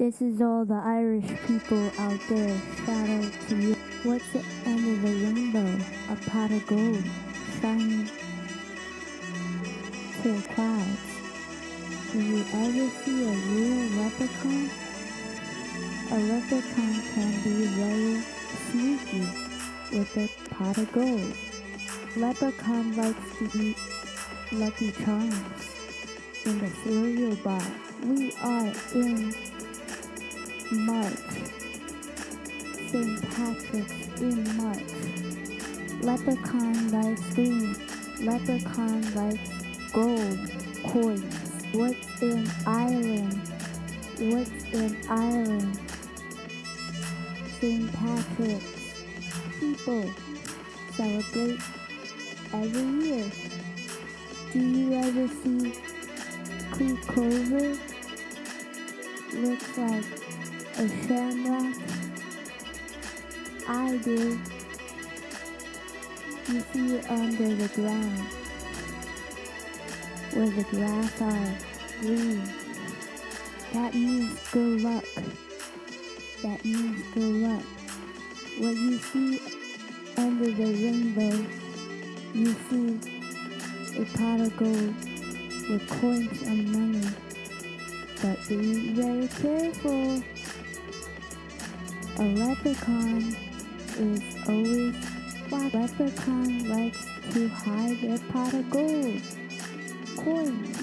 This is all the Irish people out there. Shout out to you. What's the end of the rainbow? A pot of gold shining to the clouds. Did you ever see a real leprechaun? A leprechaun can be very sneaky with a pot of gold. Leprechaun likes to eat Lucky Charms in the cereal box. We are in March. St. Patrick's in March. Leprechaun likes green. Leprechaun likes gold coins. What's in Ireland? What's in Ireland? St. Patrick's. People celebrate every year. Do you ever see Creek Clover? Looks like a shamrock. I do. You see under the ground, where the grass are green. That means good luck. That means good luck. What you see under the rainbow, you see a pot of gold with coins and money. But be very careful. A leprechaun is always what leprechaun likes to hide their pot of gold coins.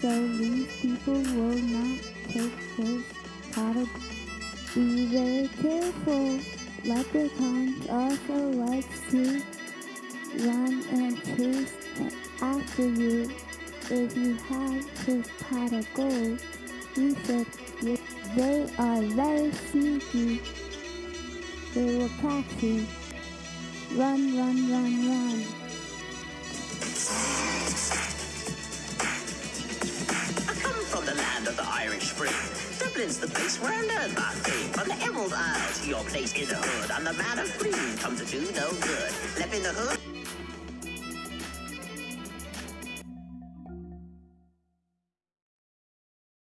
So these people will not take his pot of gold. Be very careful. Leprechauns also likes to run and chase after you if you have his pot of gold, you should they are very sneaky. They will catch you. Run, run, run, run. I come from the land of the Irish Spring. Dublin's the place where I learned my fame. From the Emerald Isle to your place in the hood, I'm the man of green, come to do no good. Left in the hood.